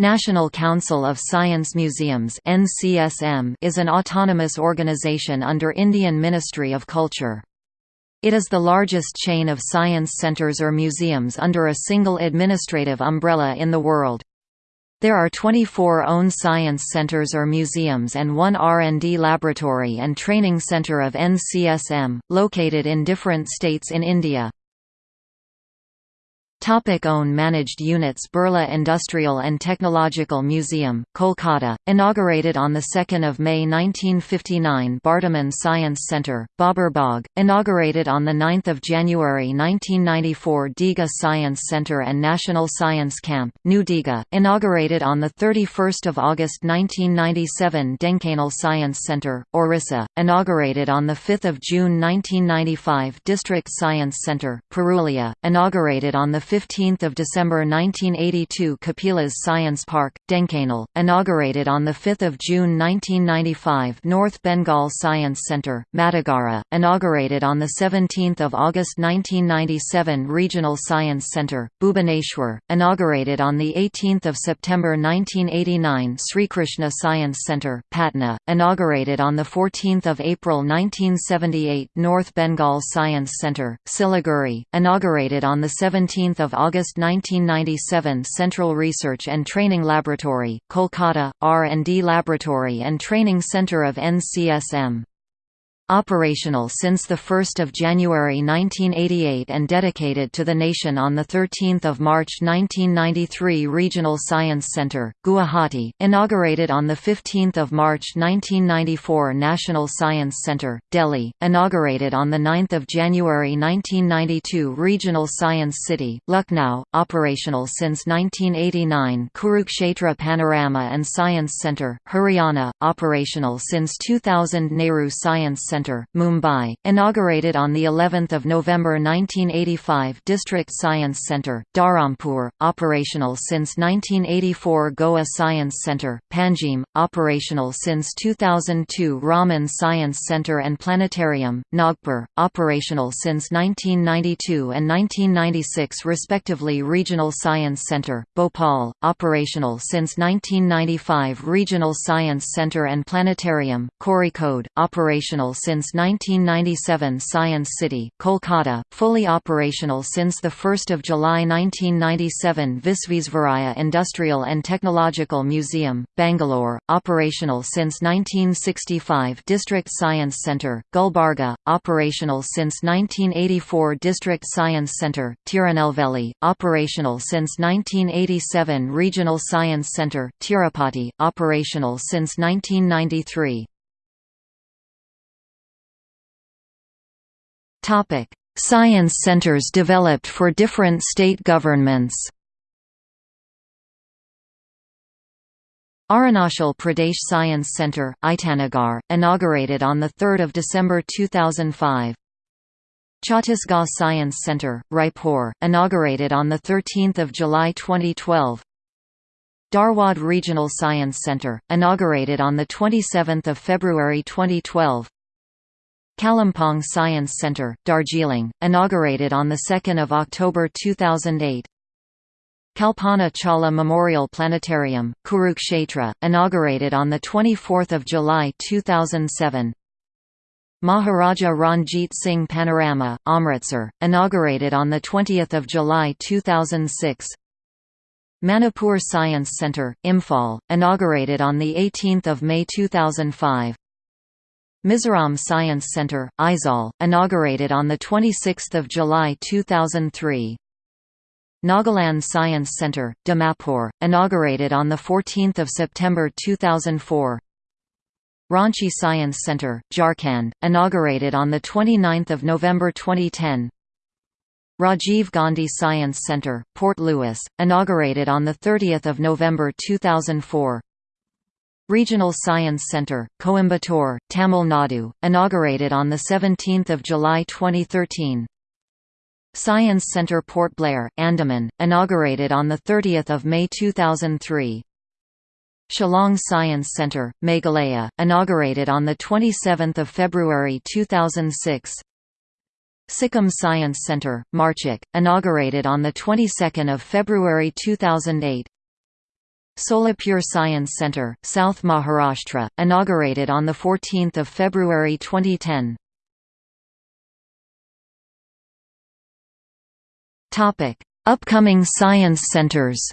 National Council of Science Museums is an autonomous organization under Indian Ministry of Culture. It is the largest chain of science centers or museums under a single administrative umbrella in the world. There are 24 own science centers or museums and one R&D laboratory and training center of NCSM, located in different states in India. Topic own managed units Birla Industrial and Technological Museum, Kolkata, inaugurated on 2 May 1959 Bardhaman Science Centre, Baburbagh, inaugurated on 9 January 1994 Digha Science Centre and National Science Camp, New Digha, inaugurated on 31 August 1997 Dhenkanal Science Centre, Orissa, inaugurated on 5 June 1995 District Science Centre, Purulia, inaugurated on 15 December 1982 Kapilas Science Park, Dhenkanal, inaugurated on 5 June 1995 North Bengal Science Centre, Matigara, inaugurated on 17 August 1997 Regional Science Centre, Bhubaneswar, inaugurated on 18 September 1989 Sri Krishna Science Centre, Patna, inaugurated on 14 April 1978 North Bengal Science Centre, Siliguri, inaugurated on 17 August 1997 Central Research and Training Laboratory, Kolkata, R&D Laboratory and Training Centre of NCSM Operational since 1 January 1988 and dedicated to the nation on 13 March 1993 Regional Science Centre, Guwahati, inaugurated on 15 March 1994 National Science Centre, Delhi, inaugurated on 9 January 1992 Regional Science City, Lucknow, operational since 1989 Kurukshetra Panorama and Science Centre, Haryana, operational since 2000 Nehru Science Centre Centre, Mumbai, inaugurated on the 11th of November 1985 District Science Centre, Dharampur, operational since 1984 Goa Science Centre, Panjim, operational since 2002 Raman Science Centre and Planetarium, Nagpur, operational since 1992 and 1996 respectively Regional Science Centre, Bhopal, operational since 1995 Regional Science Centre and Planetarium, Code, operational since since 1997 Science City, Kolkata, fully operational since 1 July 1997 Visvesvaraya Industrial and Technological Museum, Bangalore, operational since 1965 District Science Centre, Gulbarga, operational since 1984 District Science Centre, Tirunelveli, operational since 1987 Regional Science Centre, Tirupati, operational since 1993 Topic: Science centers developed for different state governments. Arunachal Pradesh Science Centre, Itanagar, inaugurated on 3 December 2005. Chhattisgarh Science Centre, Raipur, inaugurated on 13 July 2012. Dharwad Regional Science Centre, inaugurated on 27 February 2012. Kalimpong Science Centre, Darjeeling, inaugurated on 2 October 2008 Kalpana Chawla Memorial Planetarium, Kurukshetra, inaugurated on 24 July 2007 Maharaja Ranjit Singh Panorama, Amritsar, inaugurated on 20 July 2006 Manipur Science Centre, Imphal, inaugurated on 18 May 2005 Mizoram Science Centre, Aizawl, inaugurated on 26 July 2003. Nagaland Science Centre, Dimapur, inaugurated on 14 September 2004. Ranchi Science Centre, Jharkhand, inaugurated on 29 November 2010. Rajiv Gandhi Science Centre, Port Louis, inaugurated on 30 November 2004. Regional Science Centre, Coimbatore, Tamil Nadu, inaugurated on 17 July 2013. Science Centre Port Blair, Andaman, inaugurated on 30 May 2003. Shillong Science Centre, Meghalaya, inaugurated on 27 February 2006. Sikkim Science Centre, Marchak, inaugurated on the 22nd of February 2008. Solapur Science Centre, South Maharashtra, inaugurated on 14 February 2010. Upcoming science centres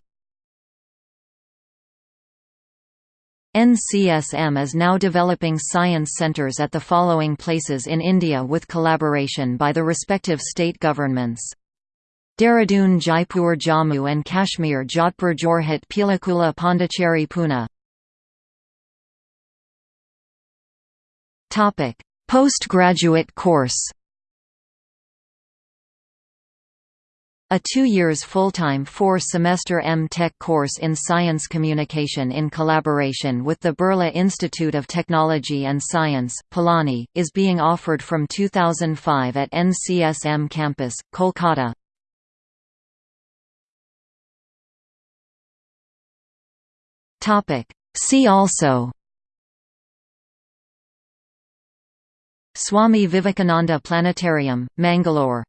NCSM is now developing science centres at the following places in India with collaboration by the respective state governments. Dehradun Jaipur Jammu and Kashmir Jodhpur Jorhat Pilikula Pondicherry Pune Postgraduate course A two years full-time four-semester M.Tech course in Science Communication in collaboration with the Birla Institute of Technology and Science, Pilani, is being offered from 2005 at NCSM campus, Kolkata. See also Swami Vivekananda Planetarium, Mangalore